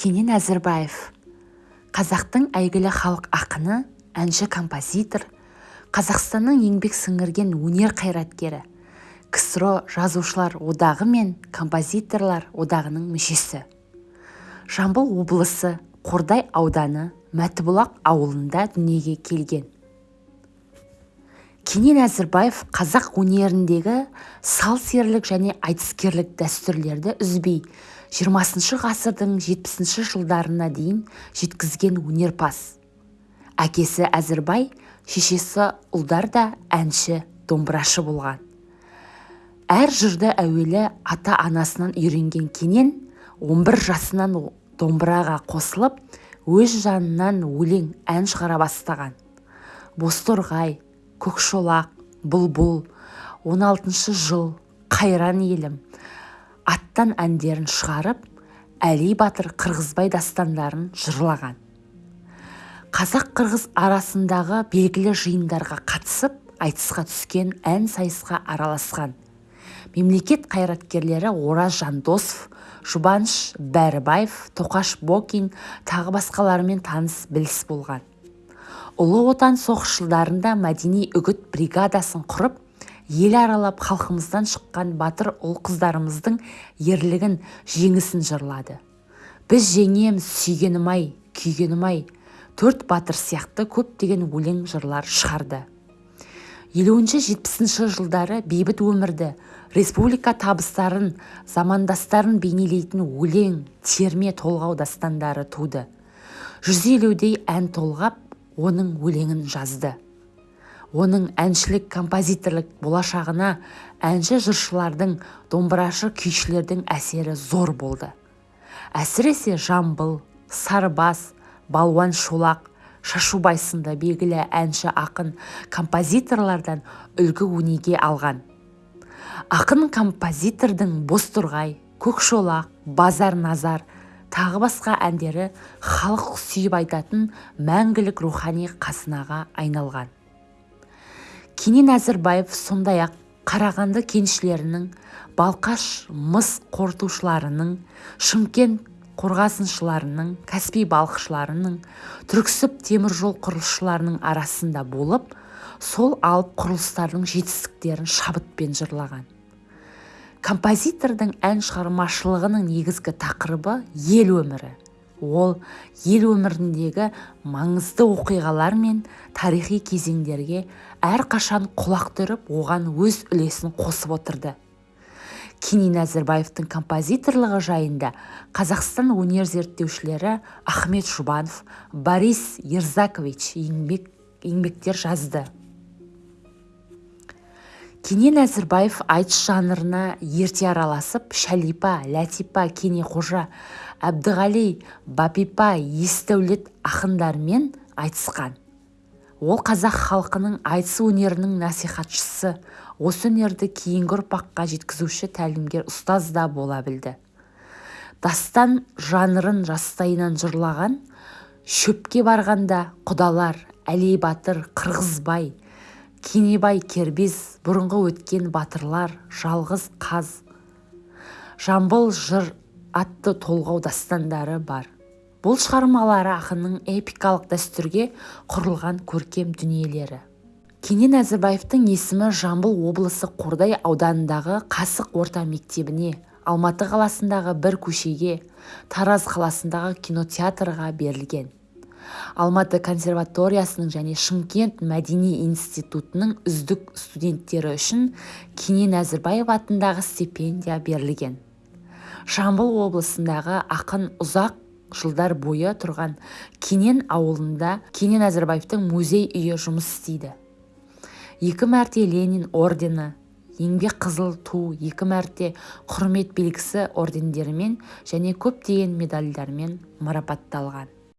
кенен әзірбаев. Қазақтың әйгілі халық ақыны әнші композитор қазақстанның еңбек сіңірген өнер қайраткері ксро жазушылар одағы мен композиторлар одағының мүшесі. Жамбыл облысы қордай ауданы мәтібұлақ ауылында дүниеге келген. Кенен әзірбаев қазақ өнеріндегі сал-серілік және айтыскерлік дәстүрлерді үзбей жиырмасыншы ғасырдың жетпісінші жылдарына дейін жеткізген өнерпаз. Әкесі әзірбай шешесі ұлдар да әнші домбырашы болған. Әр жырды әуелі ата-анасынан үйренген кенен 11 жасынан домбыраға қосылып өз жанынан өлең ән шығара бастаған. Бозторғай көкшолақ бұлбұл 16 жыл қайран елім. Аттан әндерін шығарып әли батыр қырғызбай дастандарын жырлаған. Қазақ-қырғыз арасындағы белгілі жиындарға қатысып айтысқа түскен ән сайысқа араласқан. Мемлекет қайраткерлері ораз жандосов жұбаныш бәрібаев тоқаш бокин тағы басқаларымен таныс біліс болған. Ұлы отан соғыс жылдарында мәдени үгіт бригадасын құрып ел аралап халқымыздан шыққан батыр ұл-қыздарымыздың ерлігін жеңісін жырлады. Біз жеңеміз сүйгенім-ай күйгенім-ай төрт батыр сияқты көптеген өлең жырлар шығарды. Елуінші жетпісінші жылдары бейбіт өмірді республика табыстарын замандастарын бейнелейтін өлең терме толғау дастандары туды. Жүз елудей ән толғап оның өлеңін жазды. Оның әншілік композиторлық болашағына әнші жыршылардың домбырашы күйшілердің әсері зор болды. Әсіресе жамбыл сарбас балуан шолақ шашубай сынды белгілі әнші ақын композиторлардан үлгі өнеге алған. Ақын композитордың бозторғай көкшолақ базар назар тағы басқа әндері халық сүйіп айтатын мәңгілік рухани қазынаға айналған. Кенен әзірбаев сондай-ақ қарағанды кеншілерінің балқаш мыс қорытушыларының шымкент қорғасыншыларының каспий балықшыларының түрксіб теміржол құрылысшыларының арасында болып сол алып құрылыстардың жетістіктерін шабытпен жырлаған. Композитордың ән шығармашылығының негізгі тақырыбы ел өмірі. Ол ел өміріндегі маңызды оқиғалар мен тарихи кезеңдерге әрқашан құлақ түріп оған өз үлесін қосып отырды. Кенен әзірбаевтың композиторлығы жайында қазақстан өнер зерттеушілері ахмет жұбанов борис ерзакович еңбек, еңбектер жазды. Кенен әзірбаев айтыс жанрына ерте араласып шәлипа ләтипа кенеқожа әбдіғали бапипа есдәулет ақындармен айтысқан. Ол қазақ халқының айтыс өнерінің насихатшысы. Осы өнерді кейінгі ұрпаққа жеткізуші тәлімгер ұстаз да бола білді. Дастан жанрын жастайынан жырлаған шөпке барғанда құдалар әли батыр қырғызбай кенебай кербез бұрынғы өткен батырлар жалғыз қаз. Жамбыл жыр атты толғау дастандары бар. Бұл шығармалары ақынның эпикалық дәстүрге құрылған көркем дүниелері. Кенен әзірбаевтың есімі жамбыл облысы қордай ауданындағы қасық орта мектебіне алматы қаласындағы бір көшеге тараз қаласындағы кинотеатрға берілген. Алматы консерваториясының және шымкент мәдени институтының үздік студенттері үшін кенен әзірбаев атындағы стипендия берілген. Жамбыл облысындағы ақын ұзақ жылдар бойы тұрған кенен ауылында кенен әзірбаевтың музей үйі жұмыс істейді. Екі мәрте ленин ордені еңбек қызыл ту екі мәрте құрмет белгісі ордендерімен және көптеген медальдармен марапатталған.